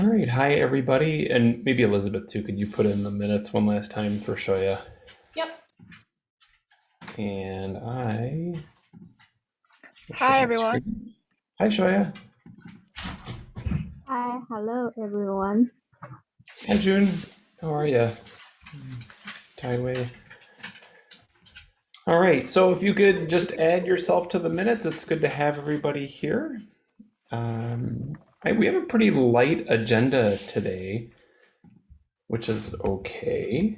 All right, hi everybody, and maybe Elizabeth too. Could you put in the minutes one last time for Shoya? Yep. And I. Hi, everyone. Hi Shoya. Hi, hello everyone. Hi June. How are you? Taiwei. All right, so if you could just add yourself to the minutes, it's good to have everybody here. Um, I, we have a pretty light agenda today, which is okay.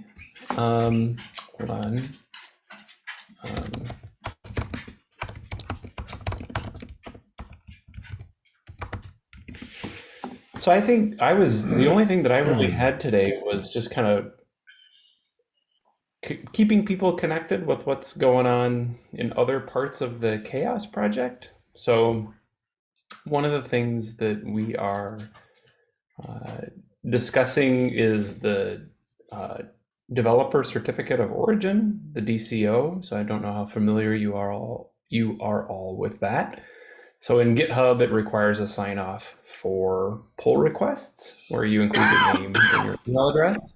Um, hold on. Um, so I think I was the only thing that I really had today was just kind of keeping people connected with what's going on in other parts of the CHAOSS project. So one of the things that we are uh, discussing is the uh, developer certificate of origin, the DCO. So I don't know how familiar you are all you are all with that. So in GitHub, it requires a sign off for pull requests where you include your name and your email address.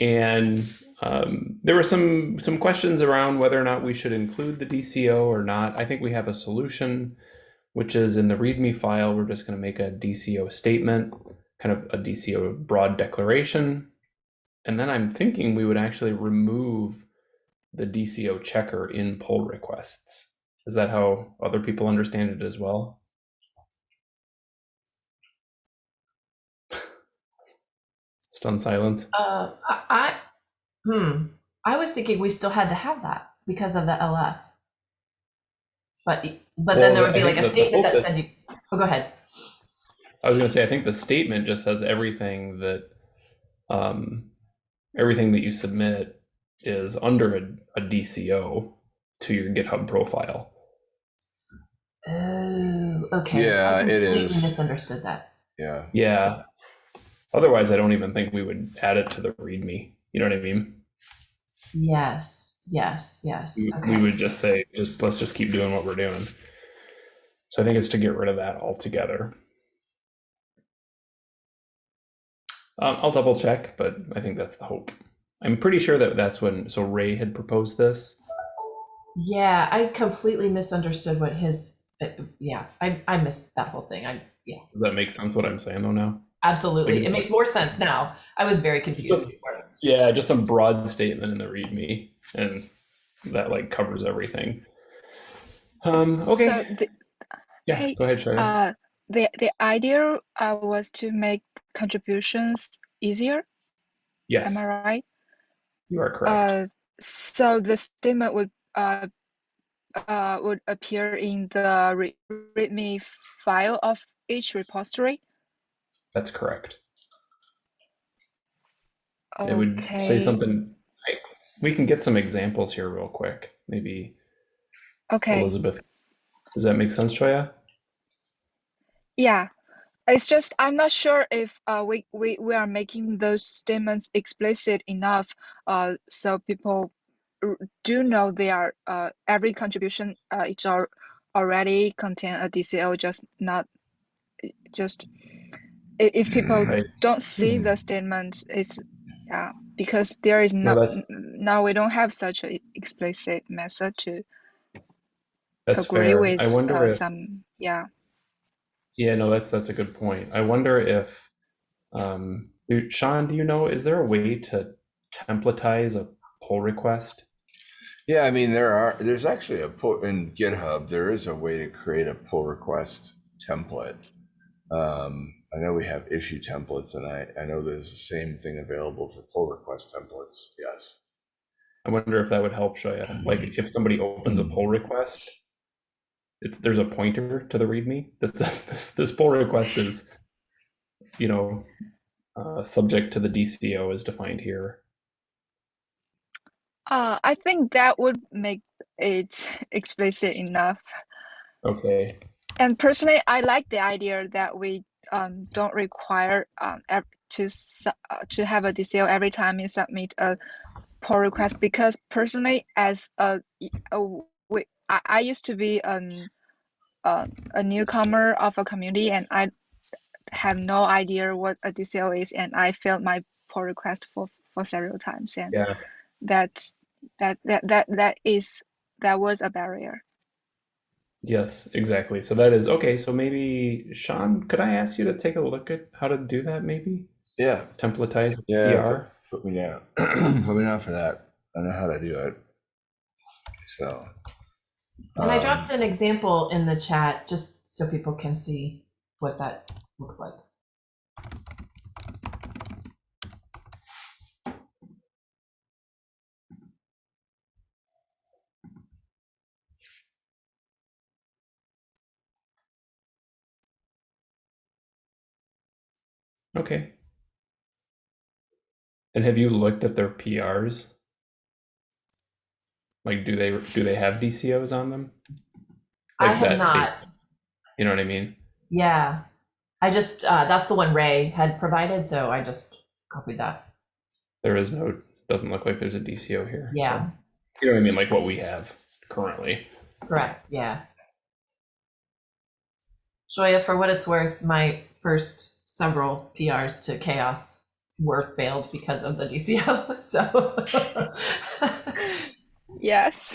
And um, there were some some questions around whether or not we should include the DCO or not. I think we have a solution, which is in the README file. We're just going to make a DCO statement, kind of a DCO broad declaration, and then I'm thinking we would actually remove the DCO checker in pull requests. Is that how other people understand it as well? Stunned silence. Uh, I, I, hmm. I was thinking we still had to have that because of the LF. But but then there would I be like a statement that, that is- said you. Oh, go ahead. I was going to say, I think the statement just says everything that, um, everything that you submit is under a, a DCO to your GitHub profile. Oh, okay. Yeah, I it completely is. Misunderstood that. Yeah. Yeah. Otherwise, I don't even think we would add it to the README. You know what I mean? Yes. Yes. Yes. We, Okay. we would just say, just let's just keep doing what we're doing. So I think it's to get rid of that altogether. Um, I'll double check, but I think that's the hope. I'm pretty sure that that's when. So Ray had proposed this. Yeah, I completely misunderstood what his. Uh, yeah, I I missed that whole thing. I yeah, Does that make sense? What I'm saying though now? Absolutely. Like- It makes more sense now. I was very confused before. Yeah, just some broad statement in the README, and that like covers everything. Um, okay. So the, yeah, hey, go ahead, Sharon. uh, the the idea uh, was to make contributions easier. yes, Am I right? you are correct. Uh, so the statement would uh, uh, would appear in the re README file of each repository. That's correct. Okay. It would say something. We can get some examples here real quick. Maybe Okay. Elizabeth. Does that make sense, Choya? Yeah. It's just I'm not sure if uh, we, we, we are making those statements explicit enough uh, so people do know they are uh, every contribution uh, it's al already contain a DCL, just not just if people Right. don't see the statement it's yeah because there is No, no now we don't have such an explicit method to That's agree fair. with I wonder uh, if. some yeah Yeah, no, that's that's a good point. I wonder if, um, Sean, do you know, is there a way to templatize a pull request? Yeah, I mean, there are, there's actually a pull in GitHub, there is a way to create a pull request template. Um, I know we have issue templates and I, I know there's the same thing available for pull request templates. Yes. I wonder if that would help Shoya. Like if somebody opens a pull request, it's there's a pointer to the README that says this this pull request is, you know, uh, subject to the DCO as defined here. uh, I think that would make it explicit enough Okay. And personally, I like the idea that we um, don't require um, to uh, to have a DCO every time you submit a pull request because personally, as a, a we, I, I used to be an uh, a newcomer of a community and I have no idea what a DCO is, and I failed my pull request for for several times, and Yeah. that's that that that that is that was a barrier. Yes, exactly. So that is okay. So maybe Sean, could I ask you to take a look at how to do that? Maybe Yeah, templatize Yeah, PR. put me down. put me down for that. I know how to do it. So. And I um, dropped an example in the chat just so people can see what that looks like. Okay. And have you looked at their PRs? Like, do they do they have DCOs on them? I have not. state- You know what I mean? Yeah. I just, uh, that's the one Ray had provided, so I just copied that. There is no. Doesn't look like there's a DCO here. so- Yeah, you know what I mean? Like what we have currently. correct. Yeah. Shoya, for what it's worth, my first several PRs to CHAOSS were failed because of the DCO. So, Yes.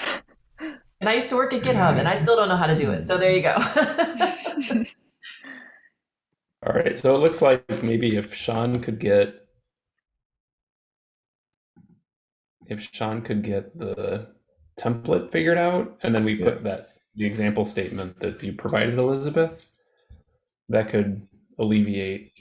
and I used to work at GitHub and I still don't know how to do it. So there you go. All right. So it looks like maybe if Sean could get if Sean could get the template figured out, and then we Yeah. put that the example statement that you provided, Elizabeth, that could alleviate,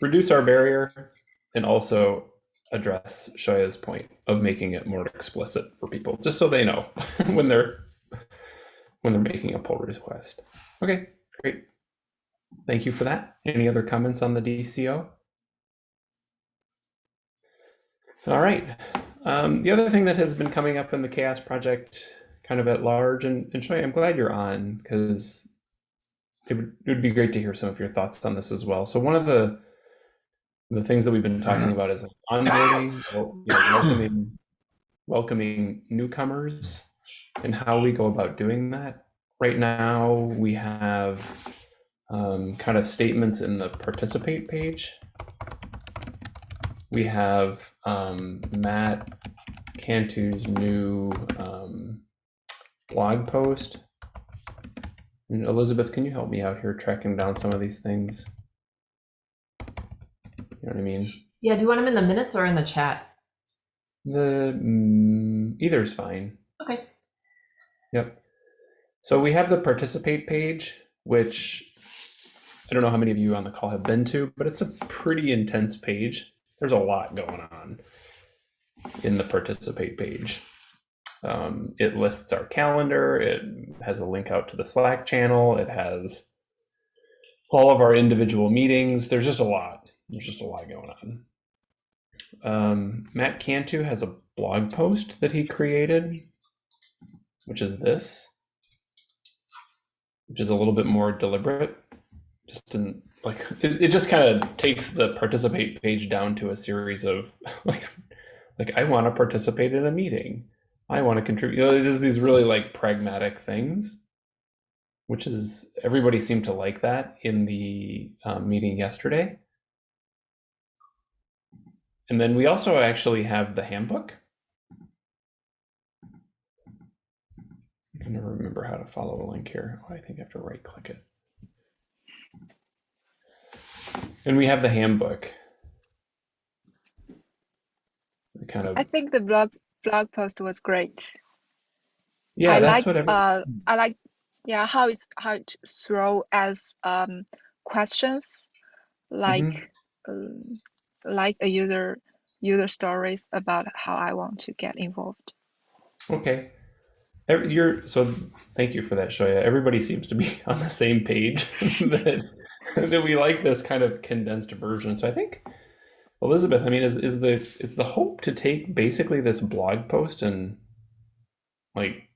reduce our barrier, and also address Shaya's point of making it more explicit for people, just so they know when they're when they're making a pull request. Okay, great. Thank you for that. Any other comments on the DCO? All right. Um, the other thing that has been coming up in the CHAOSS Project kind of at large, and, and Shoy, I'm glad you're on because it would, it would be great to hear some of your thoughts on this as well. So one of the the things that we've been talking about is onboarding, you know, welcoming, welcoming newcomers, and how we go about doing that. Right now, we have um, kind of statements in the participate page. We have um, Matt Cantu's new um, blog post. And Elizabeth, can you help me out here tracking down some of these things? You know what I mean? yeah. Do you want them in the minutes or in the chat? The mm, either is fine. Okay. Yep. So we have the participate page, which I don't know how many of you on the call have been to, but it's a pretty intense page. There's a lot going on in the participate page. Um, it lists our calendar. It has a link out to the Slack channel. It has all of our individual meetings. There's just a lot. There's just a lot going on. Um, Matt Cantu has a blog post that he created, which is this, which is a little bit more deliberate. Just in like it, it just kind of takes the participate page down to a series of like like I want to participate in a meeting. I want to contribute. You know, it is these really like pragmatic things, which is everybody seemed to like that in the um, meeting yesterday. And then we also actually have the handbook. I'm going to remember how to follow a link here. Oh, I think I have to right click it. And we have the handbook. The kind of I think the blog blog post was great. yeah, I that's like what every, uh I like yeah how it's how it throw as um questions like Mm-hmm. um, like a user user stories about how I want to get involved. Okay. Every- You're so thank you for that, Shoya. Everybody seems to be on the same page that that we like this kind of condensed version. So I think Elizabeth, I mean, is is the is the hope to take basically this blog post and like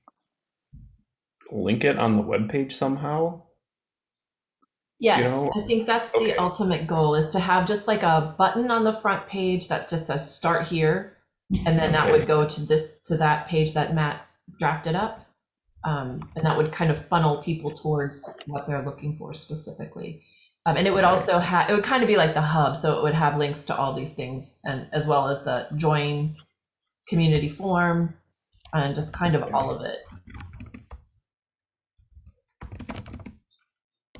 link it on the web page somehow? Yes, know? I think that's the ultimate goal is to have just like a button on the front page that just says start here. And then that would go to this to that page that Matt drafted up. Um, and that would kind of funnel people towards what they're looking for specifically. Um, and it would also have, it would kind of be like the hub. So it would have links to all these things and as well as the join community form and just kind of all of it.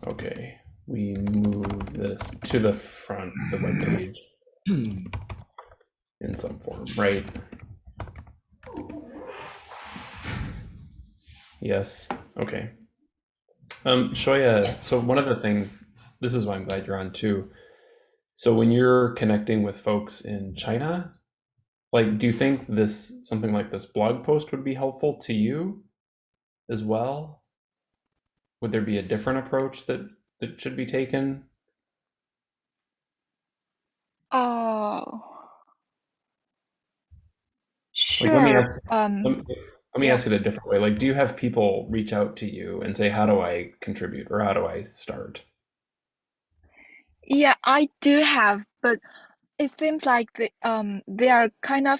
Okay, we move this to the front, of the web page in some form, right? Yes, okay. Um, Shoya, Yes. so one of the things, this is why I'm glad you're on too. So when you're connecting with folks in China, like, do you think this, something like this blog post would be helpful to you as well? Would there be a different approach that, that should be taken? Oh, Like, let me sure. ask, Um, let me, let me yeah. ask it a different way. Like, do you have people reach out to you and say, how do I contribute or how do I start? Yeah, I do have, but it seems like they um they are kind of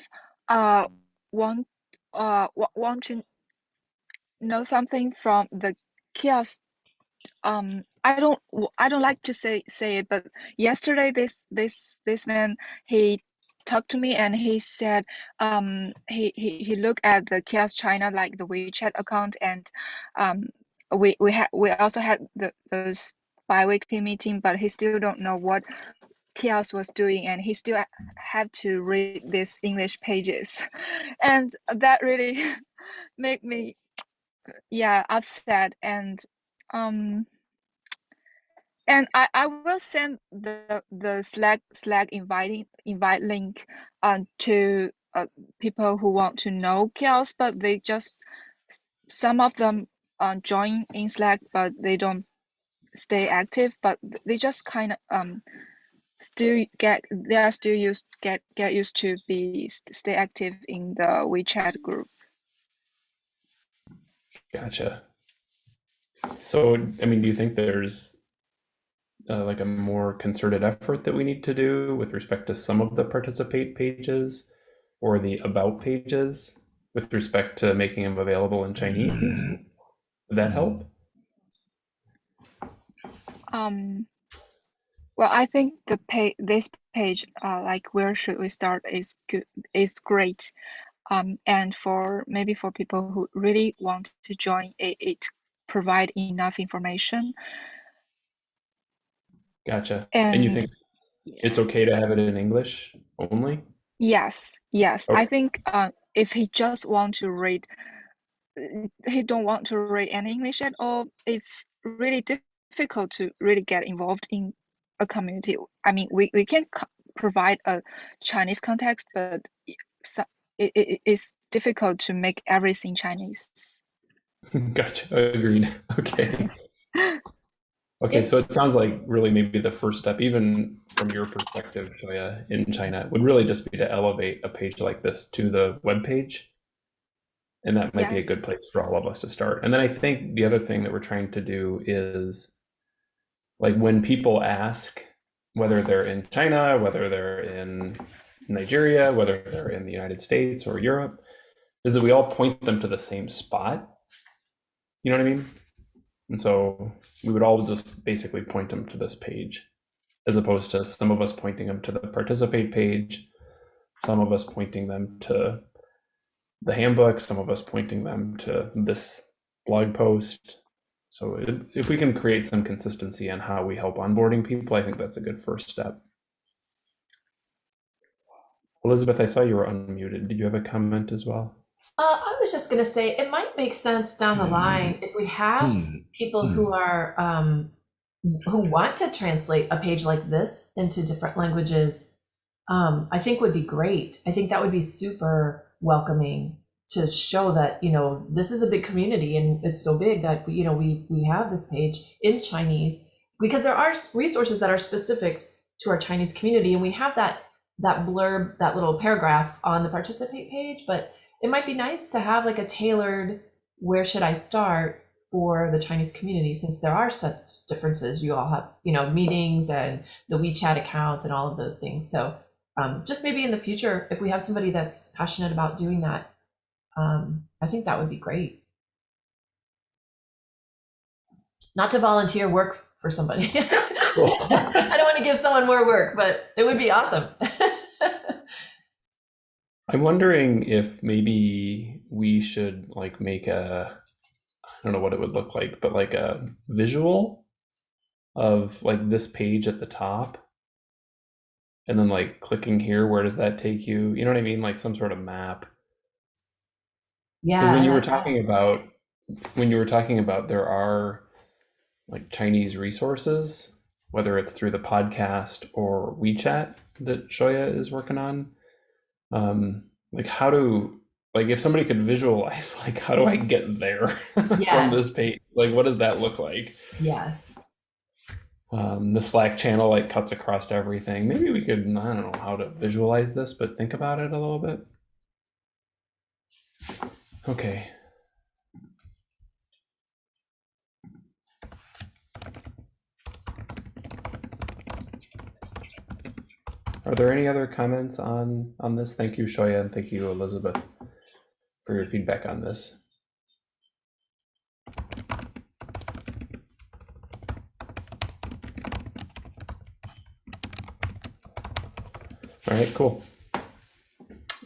uh want uh wa- want to know something from the kiosk. Um, I don't I don't like to say say it, but yesterday this this this man he talked to me and he said um he he, he looked at the kiosk China like the WeChat account and um we we had we also had the those bi-weekly meeting, but he still don't know what Kiosk was doing, and he still ha- had to read these English pages, and that really made me, yeah, upset. And um, and I, I will send the the Slack Slack inviting invite link, um, to uh, people who want to know Kiosk, but they just some of them uh, join in Slack, but they don't stay active. But they just kind of um still get they are still used get get used to be stay active in the WeChat group. Gotcha. So, I mean, do you think there's uh, like a more concerted effort that we need to do with respect to some of the participate pages or the about pages with respect to making them available in Chinese? Would that help? Um, well, I think the page this page, uh, like where should we start, is good is great. Um, and for maybe for people who really want to join, it, it provide enough information. Gotcha. And And you think it's okay to have it in English only? Yes, yes. Okay. I think uh, if he just want to read, he don't want to read any English at all, it's really difficult to really get involved in a community. I mean, we, we can provide a Chinese context, but it, it, it's difficult to make everything Chinese. Gotcha. Agreed. Okay. Okay, so it sounds like really maybe the first step, even from your perspective, Joya, in China, would really just be to elevate a page like this to the web page. And that might be a good place for all of us to start. And then I think the other thing that we're trying to do is like when people ask whether they're in China, whether they're in Nigeria, whether they're in the United States or Europe, is that we all point them to the same spot. You know what I mean? And so we would all just basically point them to this page, as opposed to some of us pointing them to the participate page, some of us pointing them to the handbook, some of us pointing them to this blog post. So if, if we can create some consistency in how we help onboarding people, I think that's a good first step. Elizabeth, I saw you were unmuted. Did you have a comment as well? Uh, I was just gonna say it might make sense down the line if we have people who are um, who want to translate a page like this into different languages. Um, I think would be great. I think that would be super welcoming to show that you know this is a big community and it's so big that you know we we have this page in Chinese because there are resources that are specific to our Chinese community and we have that that blurb that little paragraph on the participate page but it might be nice to have like a tailored where should I start for the Chinese community since there are such differences. You all have, you know, meetings and the WeChat accounts and all of those things. So um, just maybe in the future, if we have somebody that's passionate about doing that, um, I think that would be great. Not to volunteer work for somebody. I don't want to give someone more work, but it would be awesome. I'm wondering if maybe we should like make a I don't know what it would look like, but like a visual of like this page at the top. And then like clicking here, where does that take you? You know what I mean? Like some sort of map. Yeah. Because when you were talking about when you were talking about there are like Chinese resources, whether it's through the podcast or WeChat that Shoya is working on. Um, like how do like if somebody could visualize like how do I get there from this page? Like what does that look like? Yes. Um, the Slack channel like cuts across everything. Maybe we could I don't know how to visualize this, but think about it a little bit. Okay. Are there any other comments on on this? Thank you, Shoya, and thank you, Elizabeth, for your feedback on this. All right, cool.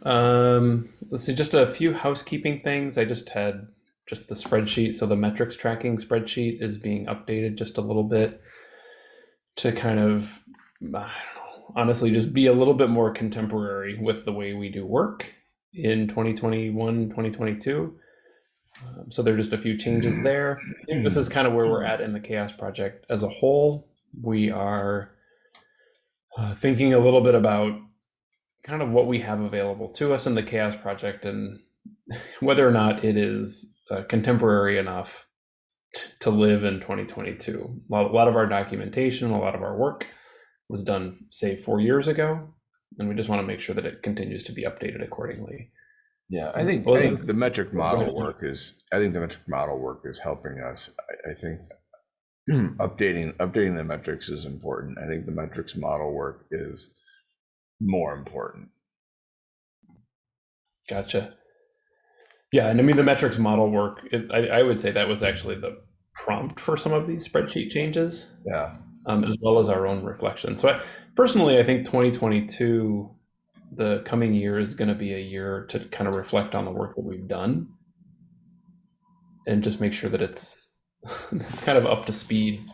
Um, let's see, just a few housekeeping things. I just had just the spreadsheet. So the metrics tracking spreadsheet is being updated just a little bit to kind of, I don't know, honestly, just be a little bit more contemporary with the way we do work in 2021, 2022. Um, so there are just a few changes there. This is kind of where we're at in the CHAOSS Project as a whole. We are uh, thinking a little bit about kind of what we have available to us in the CHAOSS Project and whether or not it is uh, contemporary enough to live in 2022. A lot, a lot of our documentation, a lot of our work was done, say, four years ago, and we just want to make sure that it continues to be updated accordingly. Yeah, I think, I think the metric model work is, I think the metric model work is helping us. I, I think updating, updating the metrics is important. I think the metrics model work is more important. Gotcha. Yeah, and I mean the metrics model work. It, I, I would say that was actually the prompt for some of these spreadsheet changes. Yeah. um, as well as our own reflection. So, I, personally, I think 2022, the coming year, is going to be a year to kind of reflect on the work that we've done, and just make sure that it's it's kind of up to speed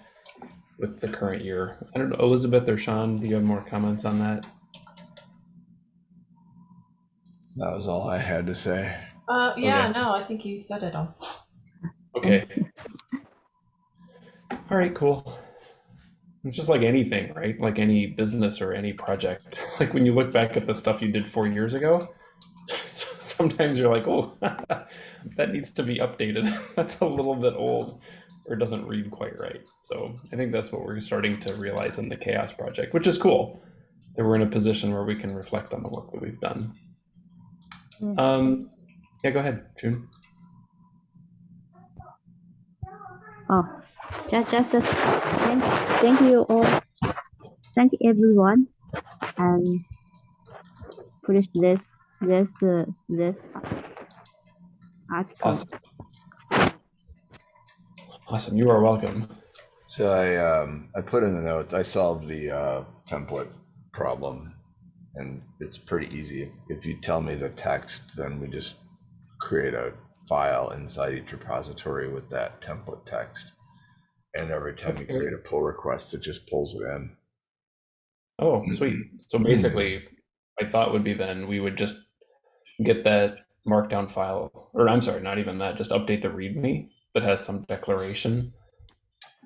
with the current year. I don't know, Elizabeth or Sean, do you have more comments on that? That was all I had to say. Uh, yeah, Okay. no, I think you said it all. Okay. All right, cool. It's just like anything, right? Like any business or any project. Like when you look back at the stuff you did four years ago, sometimes you're like, oh, that needs to be updated. That's a little bit old or doesn't read quite right. So I think that's what we're starting to realize in the CHAOSS Project, which is cool. That we're in a position where we can reflect on the work that we've done. Mm. Um, yeah, go ahead, June. Oh, just, just uh, thank, thank you all. Thank you everyone. And finish this, this, uh, this article. Awesome. Awesome. You are welcome. So I, um, I put in the notes, I solved the, uh, template problem. And it's pretty easy. If you tell me the text, then we just create a file inside each repository with that template text. And every time you create a pull request, it just pulls it in. Oh, sweet. So mm-hmm. basically, my thought would be then we would just get that markdown file, or I'm sorry, not even that, just update the README that has some declaration.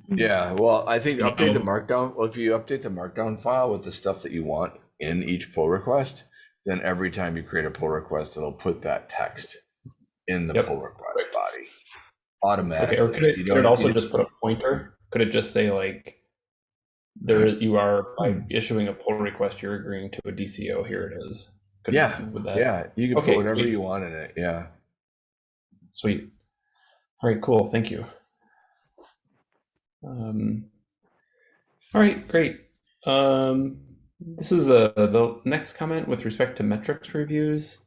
Yeah, well, I think update the markdown. Well, if you update the markdown file with the stuff that you want in each pull request, then every time you create a pull request, it'll put that text in the Yep. pull request body Okay, automatically. or could it, You could it also just put a pointer? Could it just say like, there you are by issuing a pull request, you're agreeing to a DCO. Here it is. Could, Yeah, Would that, Yeah, you can Okay, put whatever sweet. you want in it. Yeah. Sweet. All right, cool. Thank you. Um, all right, great. Um, this is a, the next comment with respect to metrics reviews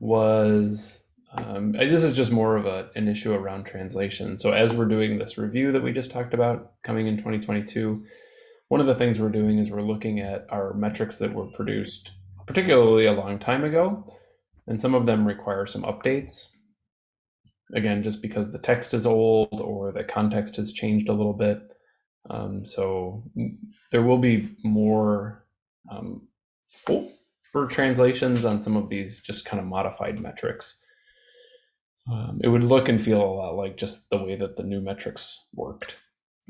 was Um, this is just more of a, an issue around translation. So as we're doing this review that we just talked about coming in 2022, one of the things we're doing is we're looking at our metrics that were produced particularly a long time ago, and some of them require some updates. Again, just because the text is old or the context has changed a little bit. Um, so mm, there will be more um, for translations on some of these just kind of modified metrics. Um, it would look and feel a lot like just the way that the new metrics worked.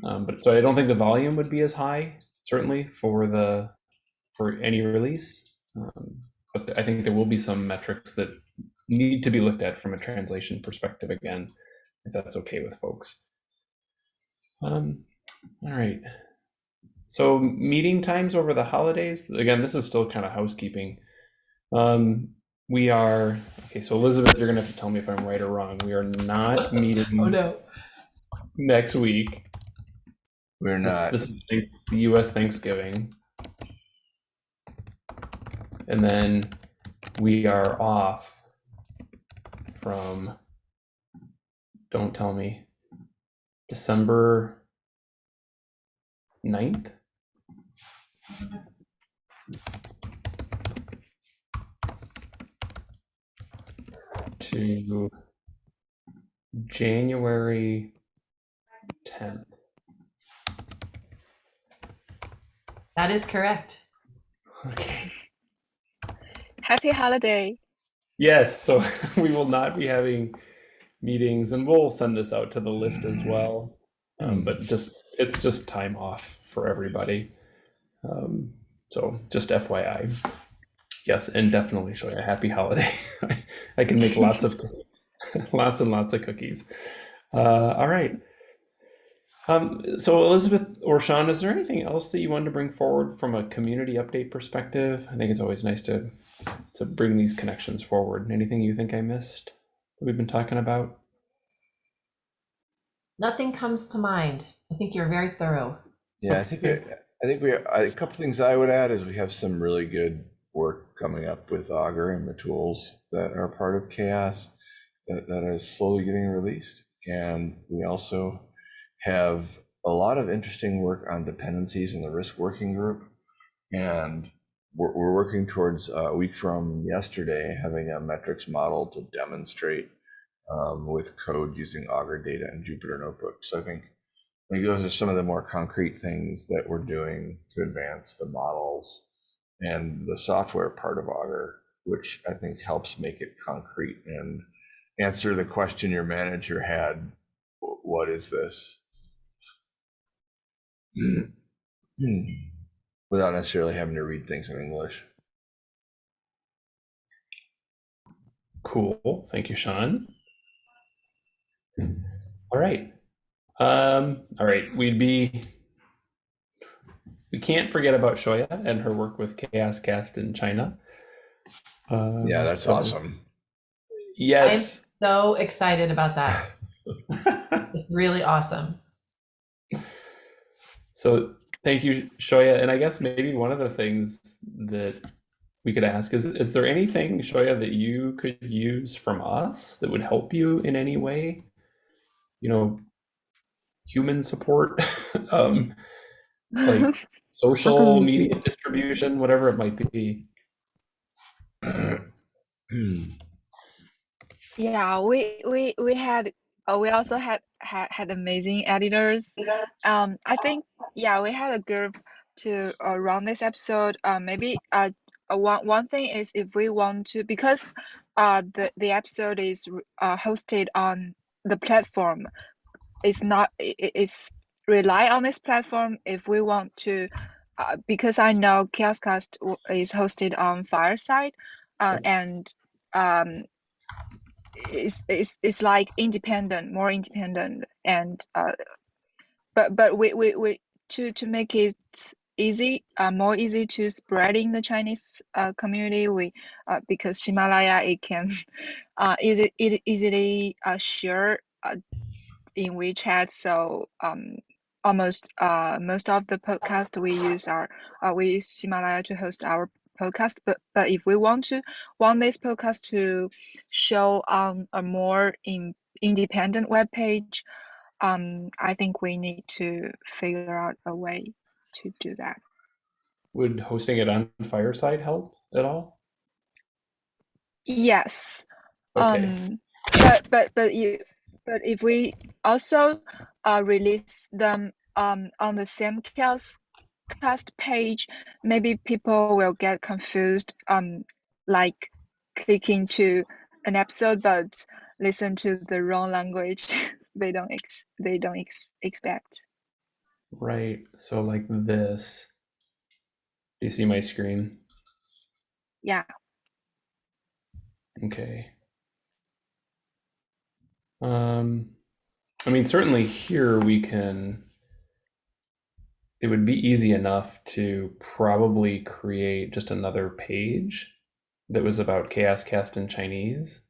Um, but so I don't think the volume would be as high, certainly for the for any release. Um, but I think there will be some metrics that need to be looked at from a translation perspective again, if that's okay with folks. Um, all right. So meeting times over the holidays. Again, this is still kind of housekeeping. Um, we are okay. So Elizabeth, you're gonna have to tell me if I'm right or wrong. We are not meeting Oh no. next week. We're This, not. this is the U.S. Thanksgiving, and then we are off from. Don't tell me. December 9th? To January 10th. That is correct. Okay. Happy holiday. Yes, so we will not be having meetings, and we'll send this out to the list as well. Um, but just it's just time off for everybody. Um, so just FYI. Yes, and definitely show you a happy holiday. I can make lots of lots and lots of cookies. Uh, all right. Um, so Elizabeth or Sean, is there anything else that you wanted to bring forward from a community update perspective? I think it's always nice to to bring these connections forward. Anything you think I missed that we've been talking about? Nothing comes to mind. I think you're very thorough. Yeah, I think we, I think we, a couple things I would add is we have some really good work coming up with Augur and the tools that are part of CHAOSS that, that is slowly getting released. And we also have a lot of interesting work on dependencies in the risk working group. And we're, we're working towards uh, a week from yesterday having a metrics model to demonstrate um, with code using Augur data and Jupyter Notebook. So I think Think those are some of the more concrete things that we're doing to advance the models and the software part of Augur, which I think helps make it concrete and answer the question your manager had, what is this? Without necessarily having to read things in English. Cool. Thank you, Sean. All right. Um, all right. We'd be. We can't forget about Shoya and her work with CHAOSScast in China. Um, Yeah, that's so- awesome. Yes. So excited about that. It's really awesome. So thank you, Shoya. And I guess maybe one of the things that we could ask is is there anything, Shoya, that you could use from us that would help you in any way? You know, human support, um, like social media distribution, whatever it might be. Yeah, we we we had uh, we also had, had had amazing editors. Um, I think yeah, we had a group to uh, run this episode. Uh, maybe uh, uh, one one thing is if we want to because uh the the episode is uh hosted on the platform, it's not it, it's rely on this platform if we want to. Uh, because I know CHAOSScast is hosted on Fireside, uh, and um, it's, it's it's like independent, more independent, and uh, but but we, we, we to to make it easy, uh, more easy to spread in the Chinese uh, community. We uh, because Himalaya it can uh easy it easily uh, share uh, in WeChat. So um almost uh most of the podcast we use are uh, we use Himalaya to host our podcast. But but if we want to want this podcast to show on a more in, independent web page, um, I think we need to figure out a way to do that. Would hosting it on Fireside help at all? Yes. Okay. Um, but but but you but if we also uh, release them um, on the same cast cast page, maybe people will get confused. Um, like clicking to an episode, but listen to the wrong language. they don't ex they don't ex expect. Right. So like this. Do you see my screen? Yeah. Okay. Um, I mean, certainly here we can, it would be easy enough to probably create just another page that was about CHAOSScast in Chinese.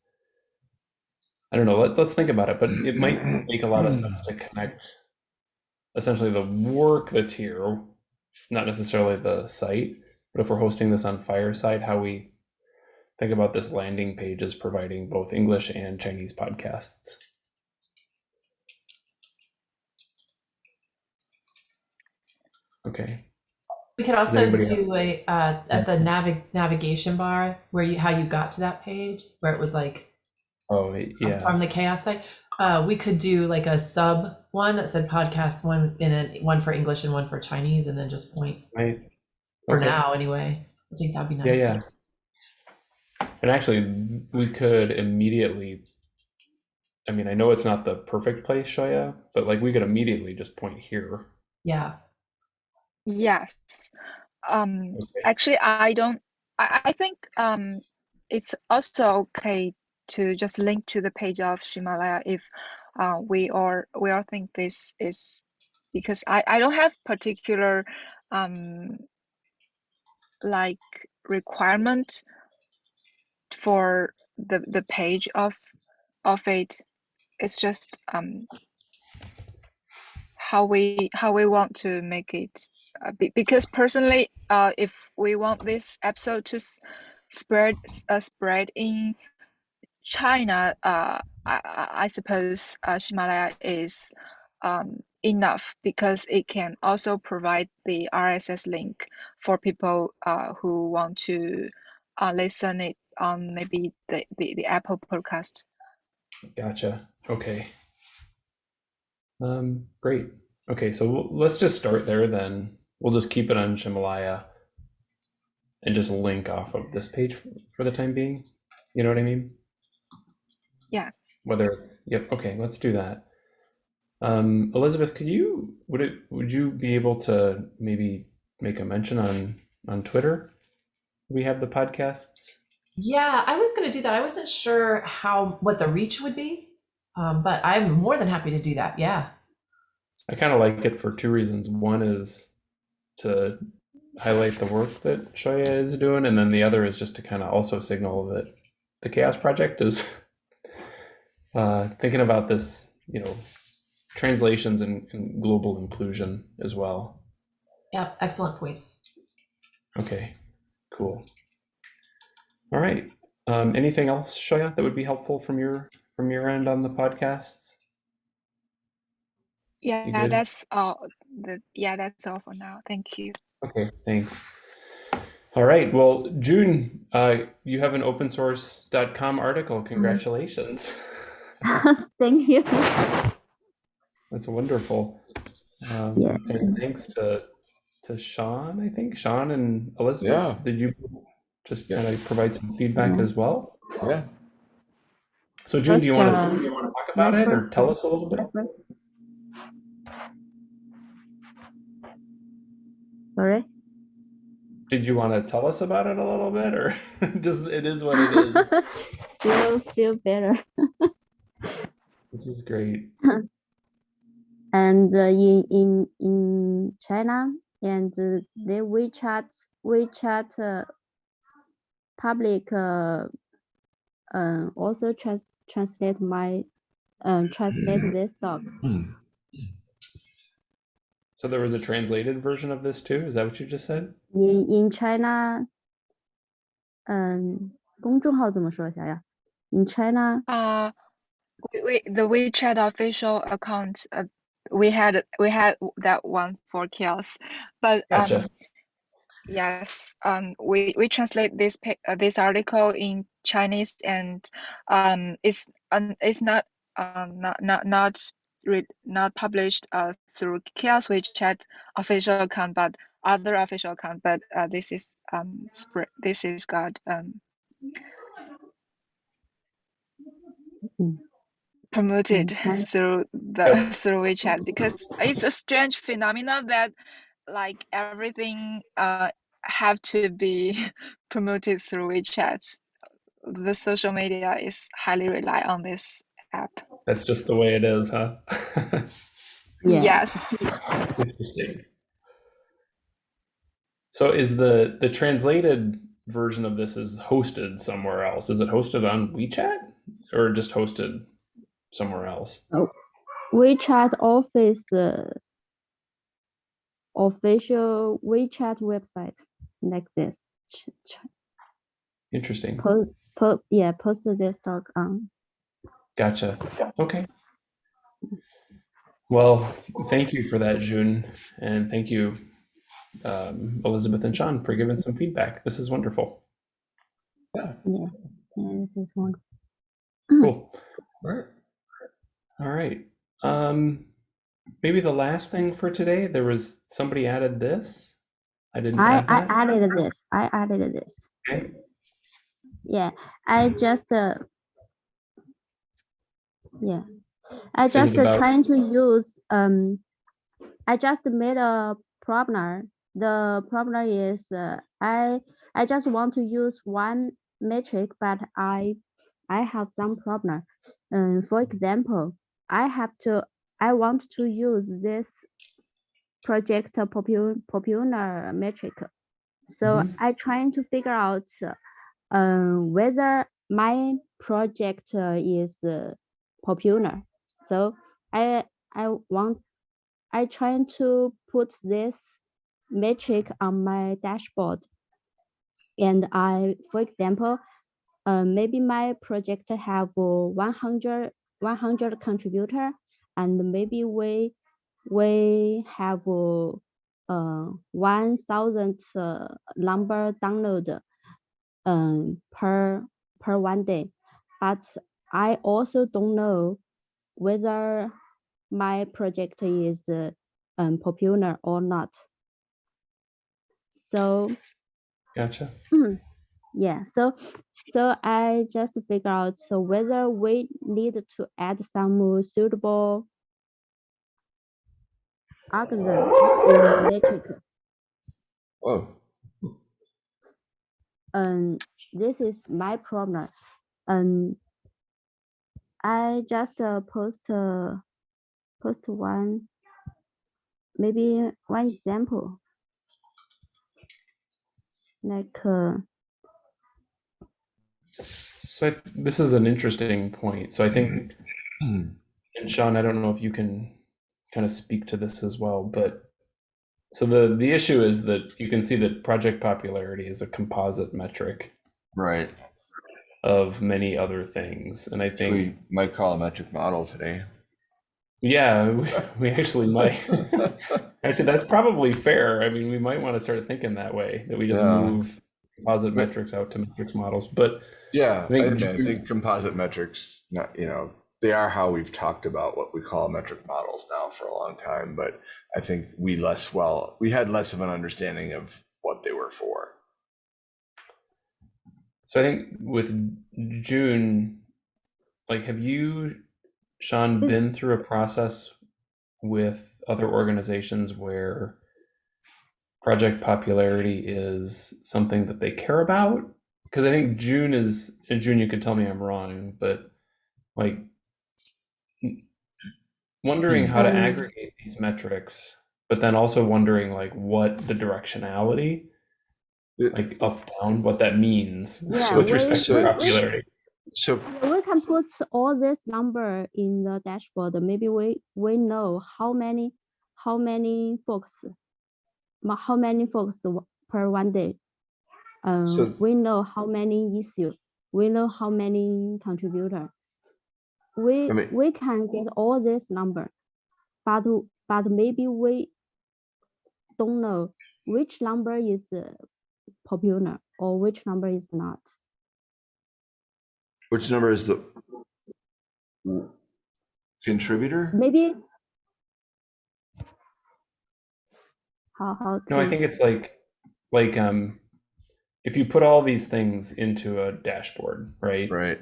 I don't know, let, let's think about it, but it might make a lot of sense to connect essentially the work that's here, not necessarily the site, but if we're hosting this on Fireside, how we think about this landing page as providing both English and Chinese podcasts. Okay. We could also do a uh, at the navig- navigation bar where you how you got to that page where it was like Oh, yeah. from the CHAOSS site. Uh, we could do like a sub one that said podcast one in then one for English and one for Chinese, and then just point Right. for Okay. now anyway. I think that'd be nice. Yeah, yeah. And actually, we could immediately. I mean, I know it's not the perfect place, Shoya, but like we could immediately just point here. Yeah. Yes. Um, Okay. actually, I don't. I, I think um, it's also okay to just link to the page of Himalaya if uh, we or we all think this is because I I don't have particular um like requirement for the the page of of it. It's just um how we how we want to make it uh, be, because personally uh if we want this episode to spread uh, spread in china uh i, I I suppose uh, himalaya is um enough because it can also provide the rss link for people uh who want to uh, listen it on maybe the, the the apple podcast Gotcha. Okay. Um, great. Okay, so we'll- let's just start there then. We'll just keep it on Himalaya and just link off of this page for the time being. You know what I mean? Yeah. Whether it's yep. Okay, let's do that. Um, Elizabeth, could you would it would you be able to maybe make a mention on on Twitter? We have the podcasts. Yeah, I was going to do that. I wasn't sure how what the reach would be, um, but I'm more than happy to do that. Yeah. I kind of like it for two reasons. One is to highlight the work that Shoya is doing, and then the other is just to kind of also signal that the CHAOSS Project is uh, thinking about this, you know, translations and, and global inclusion as well. Yeah. Excellent points. Okay, cool. All right. Um, anything else, Shoya, that would be helpful from your from your end on the podcasts? yeah good? that's all the yeah that's all for now thank you Okay, thanks. All right. Well, June, uh, you have an Opensource.com article. Congratulations. Thank you. That's wonderful. Um, Yeah. And thanks to to Sean, I think. Sean and Elizabeth. Yeah. Did you just kind of provide some feedback Yeah. as well? Yeah. So June, do you want First, to uh, do you want to talk about it or tell us a little bit? Sorry. Did you want to tell us about it a little bit or just it is what it is? feel feel better. this is great. And uh, in in in China and uh, the WeChat WeChat uh, public uh, uh, also trans translate my um, translate this talk. Hmm. So there was a translated version of this too. Is that what you just said? In in China, um, 公众号怎么说？想想，in China. Uh, we, the WeChat official account. Uh, we had we had that one for CHAOSS, but um yes, um, we we translate this uh, this article in Chinese and um, it's um, it's not um not not not read not published uh through CHAOSS WeChat official account, but other official account. But uh, this is um spread. This is got um Mm. promoted through the through WeChat because it's a strange phenomenon that like everything uh have to be promoted through WeChat. The social media is highly rely on this app. That's just the way it is, huh? yeah. Yes. Interesting. So is the the translated version of this is hosted somewhere else? Is it hosted on WeChat or just hosted somewhere else? Oh, WeChat office uh, official WeChat website like this. Ch- ch- Interesting. Post, po- yeah, post this talk on. Gotcha. Okay. Well, thank you for that, June, and thank you, um, Elizabeth and Sean, for giving some feedback. This is wonderful. Yeah, yeah, this is one. Cool. Right. All right. Um, maybe the last thing for today. There was somebody added this. I didn't I, I added this. I added this. Okay. Yeah, I just uh, yeah, I just uh, trying to use um, I just made a problem. The problem is uh, I I just want to use one metric, but I I have some problem. Um, for example, I have to I want to use this project popular popular metric. So Mhm. I trying to figure out uh, whether my project uh, is uh, popular. So I I want I trying to put this metric on my dashboard. And I, for example, uh, maybe my project have uh, 100, 100 contributor and maybe we we have uh, uh, 1000 uh, number download um, per per one day. But I also don't know whether my project is uh, um, popular or not. So Gotcha. yeah, so so I just figure out so whether we need to add some suitable algorithm in metric. Whoa. Um, this is my problem. Um, I just uh, post uh, post one, maybe one example. Like uh, So I, this is an interesting point. So I think, and Sean, I don't know if you can kind of speak to this as well, but so the the issue is that you can see that project popularity is a composite metric Right. of many other things, and I So think we might call a metric model today. yeah, we, we actually might. Actually, that's probably fair. I mean, we might want to start thinking that way that we just Yeah. move composite But- metrics out to metrics models. But Yeah, I think think, I think composite metrics, not, you know, they are how we've talked about what we call metric models now for a long time, but I think we less well, we had less of an understanding of what they were for. So I think with June, like, have you, Sean, Mm. been through a process with other organizations where project popularity is something that they care about? Because I think June is, and June, you could tell me I'm wrong, but like wondering how to Um, aggregate these metrics, but then also wondering like what the directionality, like up, down, what that means Yeah, with we- respect to we- popularity. So, we can put all this number in the dashboard. Maybe we we know how many how many folks, ma- how many folks per one day. um, So- we know how many issues, we know how many contributor. We I mean- we can get all this number, but but maybe we don't know which number is uh, popular or which number is not. Which number is the contributor? Maybe how how No, I think it's like like um if you put all these things into a dashboard, right? Right.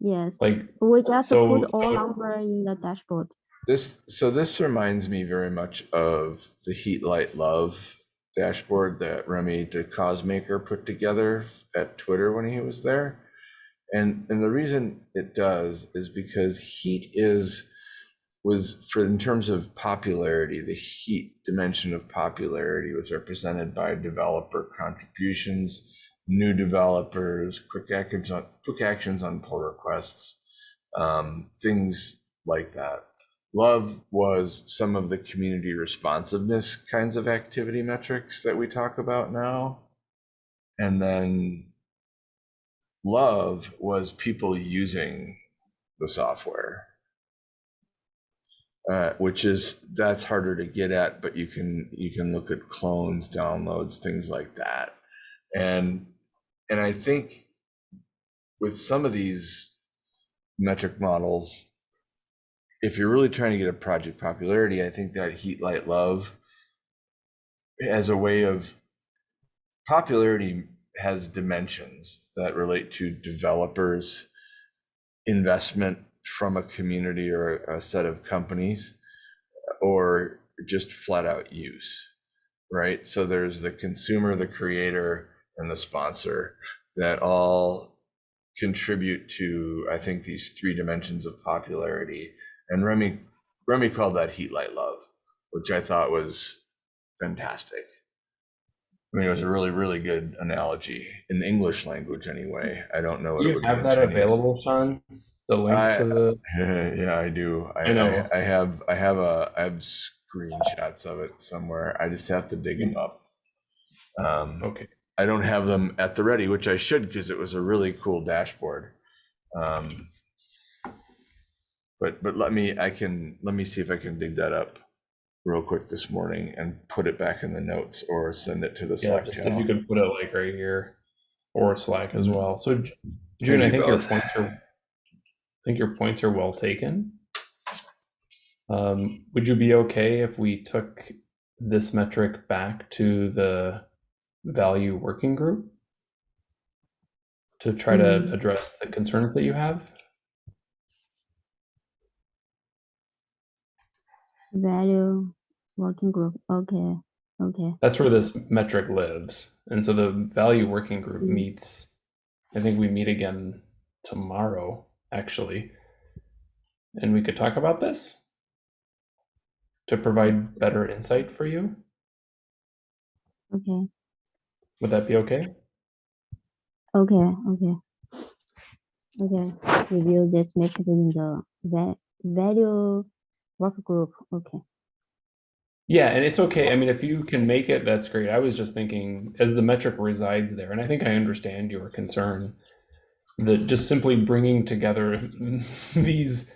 yes. Like We just So- put all number in the dashboard. This so this reminds me very much of the Heat Light Love dashboard that Remy DeCausemaker put together at Twitter when he was there. And and the reason it does is because heat is was for in terms of popularity, the heat dimension of popularity was represented by developer contributions, new developers, quick actions on quick actions on pull requests, um, things like that. Love was some of the community responsiveness kinds of activity metrics that we talk about now. And then love was people using the software. Uh, which is that's harder to get at, but you can you can look at clones, downloads, things like that. And and I think with some of these metric models, if you're really trying to get a project popularity, I think that heat, light, love as a way of popularity has dimensions that relate to developers, investment from a community or a set of companies, or just flat out use, right? So there's the consumer, the creator, and the sponsor that all contribute to, I think, these three dimensions of popularity. And Remy, Remy called that heat, light, love, which I thought was fantastic. I mean, it was a really, really good analogy in the English language, anyway. I don't know. what do it you would have that Chinese. available, Sean? The link I- to the yeah, I do. I, I know. I, I have. I have a. I have screenshots of it somewhere. I just have to dig them up. Um, okay. I don't have them at the ready, which I should because it was a really cool dashboard. Um, but but let me. I can. Let me see if I can dig that up real quick this morning and put it back in the notes or send it to the Yeah, Slack channel. you can put it like right here or Slack as Mhm. well. So June, I think your both. points are I think your points are well taken. Um, would you be okay if we took this metric back to the value working group to try to Mm. address the concerns that you have? Value working group. Okay. Okay. That's where this metric lives. And so the value working group Mm. meets, I think we meet again tomorrow, actually. And we could talk about this to provide better insight for you. Okay. Would that be okay? Okay. Okay. Okay. just make it in the va- value work group. Okay. Yeah, and it's okay. I mean, if you can make it, that's great. I was just thinking as the metric resides there, and I think I understand your concern that just simply bringing together these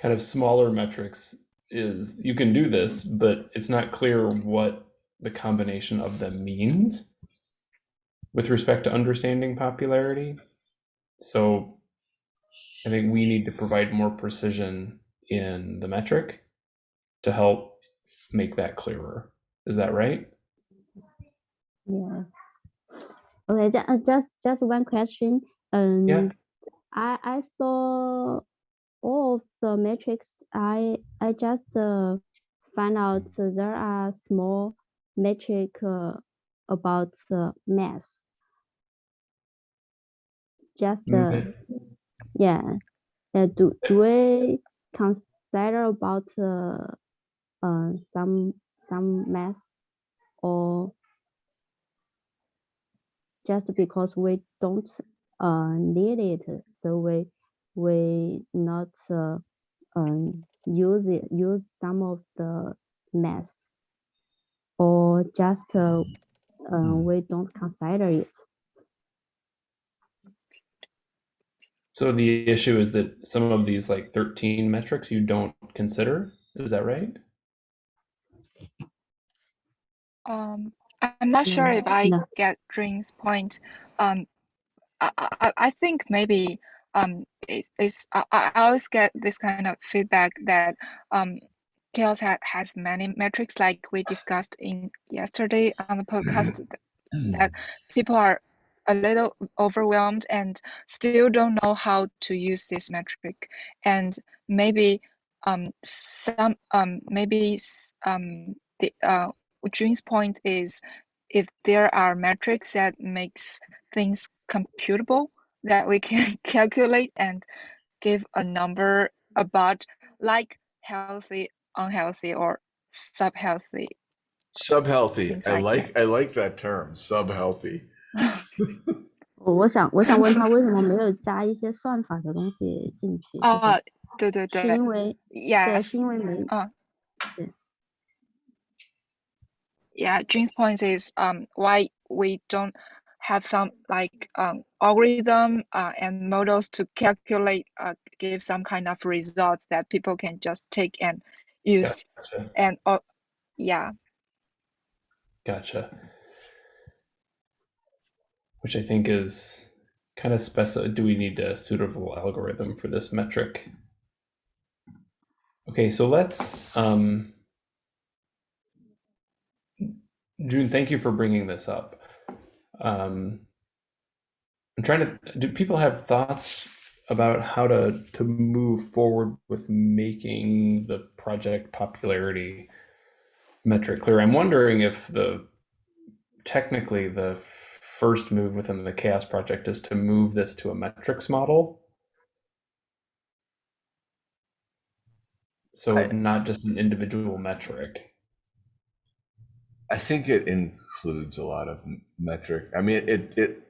kind of smaller metrics is you can do this, but it's not clear what the combination of them means with respect to understanding popularity. So I think we need to provide more precision in the metric to help make that clearer. Is that right? Yeah. Okay. uh, Just just one question. Um. I I saw all of the metrics. I I just uh, find out there are small metric uh, about uh, math. Just uh, Mhm. yeah. Uh, do do we consider about uh, uh some some math or just because we don't uh need it so we we not uh, um use it use some of the math or just uh, uh, Mm. we don't consider it. So the issue is that some of these like 13 metrics you don't consider. Is that right? Um, I- I'm not sure if I no. get Dream's point. Um, I, I, I think maybe um, it, it's I, I always get this kind of feedback that um, CHAOSS ha has many metrics, like we discussed in yesterday on the podcast, th- that people are a little overwhelmed and still don't know how to use this metric, and maybe um, some um, maybe um, the uh, Jun's point is if there are metrics that makes things computable that we can calculate and give a number about like healthy, unhealthy, or sub-healthy. Sub healthy. Things I like like I like that term. Sub healthy.我我想我想问他为什么没有加一些算法的东西进去？就是啊，对对是对因为对， ，yes，是因为没啊对 yeah, Jun's point is um why we don't have some like um algorithm uh, and models to calculate uh, give some kind of result that people can just take and use Gotcha. and uh, yeah Gotcha. Which I think is kind of speci Do we need a suitable algorithm for this metric? Okay, so let's. Um, June, thank you for bringing this up. Um, I'm trying to. Do people have thoughts about how to to move forward with making the project popularity metric clear? I'm wondering if the technically the first move within the CHAOSS project is to move this to a metrics model so I- not just an individual metric I think it includes a lot of metric. I mean, it it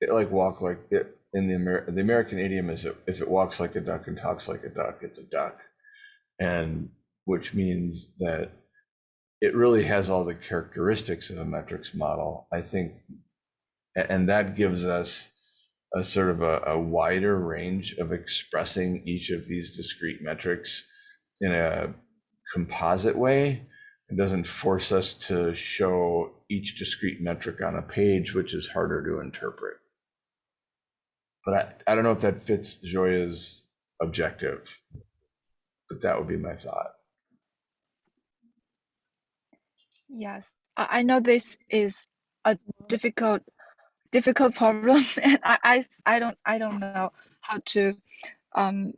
it like walk like it in the Amer- the American idiom is it, if it walks like a duck and talks like a duck, it's a duck, and which means that it really has all the characteristics of a metrics model. I think, and that gives us a sort of a, a wider range of expressing each of these discrete metrics in a composite way. It doesn't force us to show each discrete metric on a page, which is harder to interpret. But I, I don't know if that fits Joya's objective, but that would be my thought. yes I, know this is a difficult difficult problem and I, I, I don't I don't know how to um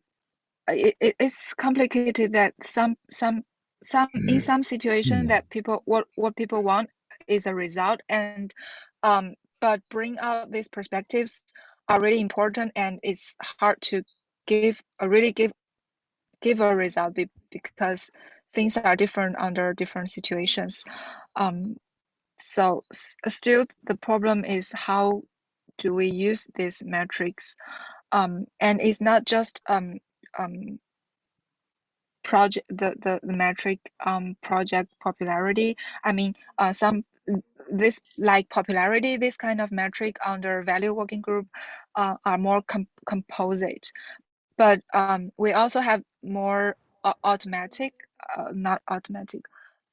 it- it's complicated that some some some in some situation Mm. that people what what people want is a result and um but bring out these perspectives are really important and it's hard to give a really give give a result be, because things are different under different situations. Um so s- still the problem is how do we use these metrics? Um and it's not just um um project the, the the metric um project popularity. I mean uh some this like popularity this kind of metric under value working group uh, are more com- composite. But um we also have more au- automatic uh, not automatic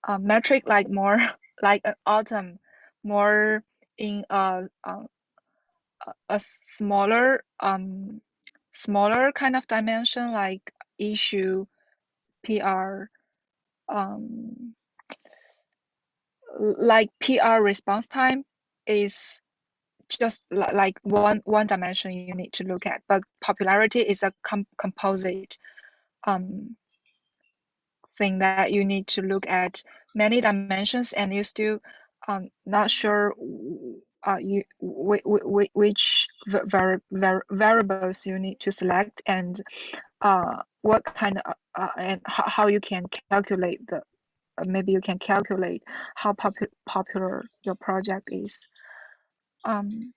uh, metric like more like an autumn more in a smaller um smaller kind of dimension like issue PR um like PR response time is just like one one dimension you need to look at but popularity is a com- composite um thing that you need to look at many dimensions and you still um not sure uh you whi- whi- whi- which var- var- variables you need to select and uh what kind of uh, and how, how you can calculate the uh, maybe you can calculate how popu- popular your project is um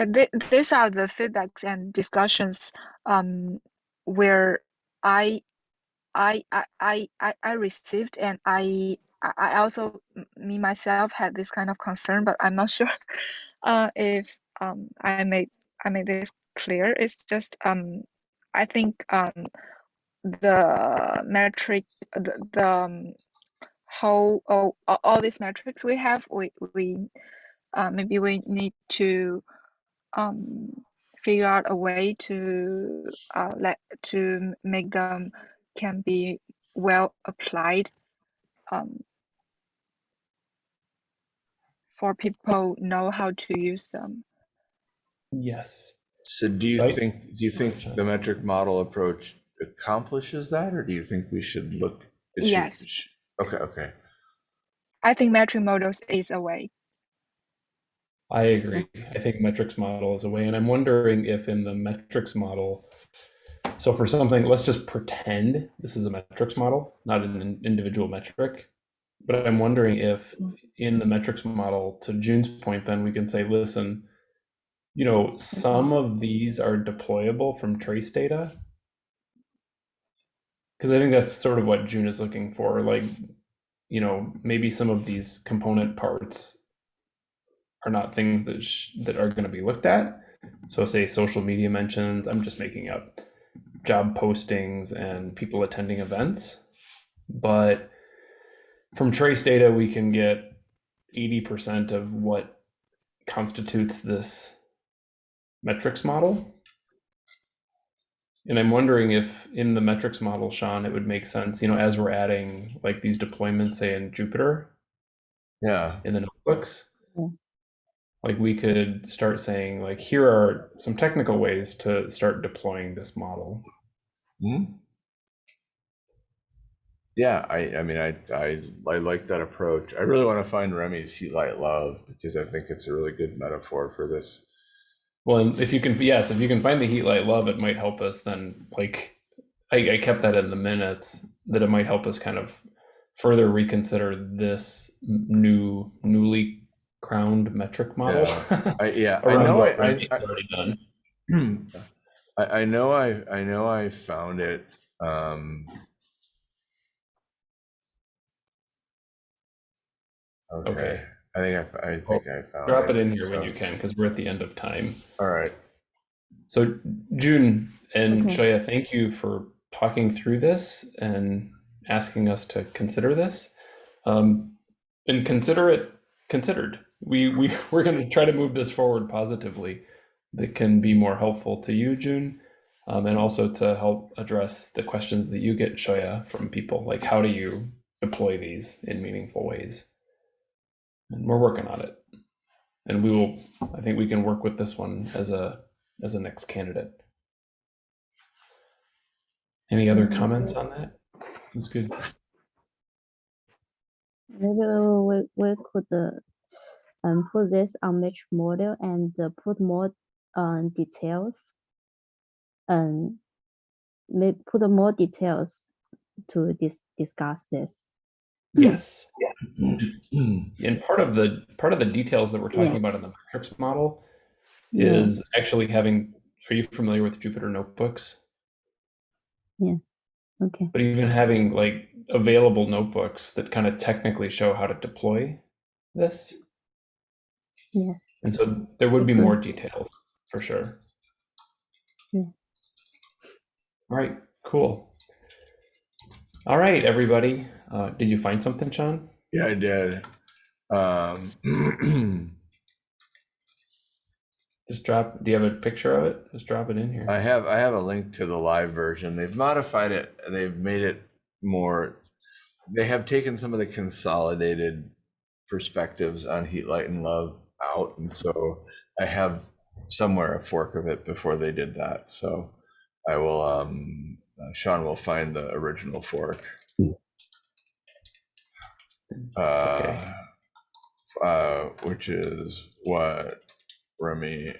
th- these are the feedbacks and discussions um where I I I I I received and I I, I also me myself had this kind of concern, but I'm not sure uh, if um, I made I made this clear. It's just um, I think um, the metric the, the um, whole oh, all, all these metrics we have we we uh, maybe we need to um, figure out a way to uh, let to make them can be well applied um, for people know how to use them. Yes. So do you Right. think, do you think the metric model approach accomplishes that, or do you think we should look? it should- Yes. sh- Okay, okay. I think metric models is a way. I agree. I think metrics model is a way, and I'm wondering if in the metrics model, so for something, let's just pretend this is a metrics model, not an individual metric. But I'm wondering if mm. in the metrics model, to June's point, then we can say, listen, you know, some mm-hmm. of these are deployable from trace data. Because I think that's sort of what June is looking for. Like, you know, maybe some of these component parts are not things that sh- that are going to be looked at. So, say social media mentions. I'm just making up job postings and people attending events, but from trace data we can get 80% of what constitutes this metrics model. And I'm wondering if in the metrics model, Sean, it would make sense, you know, as we're adding like these deployments, say in Jupyter, Yeah, in the notebooks Yeah. like we could start saying like here are some technical ways to start deploying this model Mhm. Yeah, I, I mean, I, I, I like that approach. I really want to find Remy's Heat Light Love because I think it's a really good metaphor for this. Well and if you can yes if you can find the heat light love it might help us then like I, I kept that in the minutes that it might help us kind of further reconsider this new newly crowned metric model I, yeah, I know, I, I, I, I know I I know I found it. Um, okay. Okay. I think I, f- I think I found drop it in here when you can because we're at the end of time All right. So, June and Okay. Shoya, thank you for talking through this and asking us to consider this. Um, and consider it considered. We we we're going to try to move this forward positively. That can be more helpful to you, June, um, and also to help address the questions that you get, Shoya, from people. Like, how do you deploy these in meaningful ways? And we're working on it. And we will. I think we can work with this one as a as a next candidate. Any other comments on that? That's good. Maybe we, we could uh, um, put this on metric model and uh, put more um, details and may put more details to dis- discuss this. Yes. Yeah. And part of the part of the details that we're talking Yeah. about in the metrics model Yeah. is actually having are you familiar with Jupyter notebooks? Yeah. Okay. But even having like available notebooks that kind of technically show how to deploy this. Yeah. And so there would be more details for sure. Yeah. All right, cool. All right, everybody. Uh, did you find something, Sean? Yeah, I did. Um, Just drop. Do you have a picture of it? Just drop it in here. I have I have a link to the live version. They've modified it. They've made it more. They have taken some of the consolidated perspectives on Heat, Light, and Love out, and so I have somewhere a fork of it before they did that. So I will. Um, uh, Sean will find the original fork. Uh, uh, which is what Remy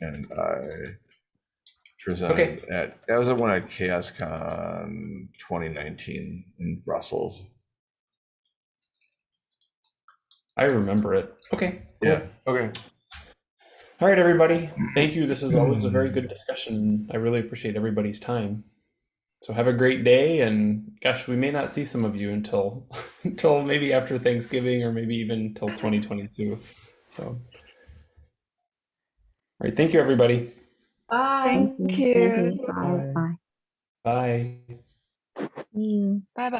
and I presented at, that was the one at CHAOSScon 2019 in Brussels. I remember it. Okay. cool. Yeah, okay. All right, everybody. Thank you. This is always a very good discussion. I really appreciate everybody's time. So have a great day, and gosh, we may not see some of you until until maybe after Thanksgiving or maybe even until 2022. So, all right, thank you, everybody. Bye. Thank you. Bye bye. Bye. See you. Bye bye. Mm.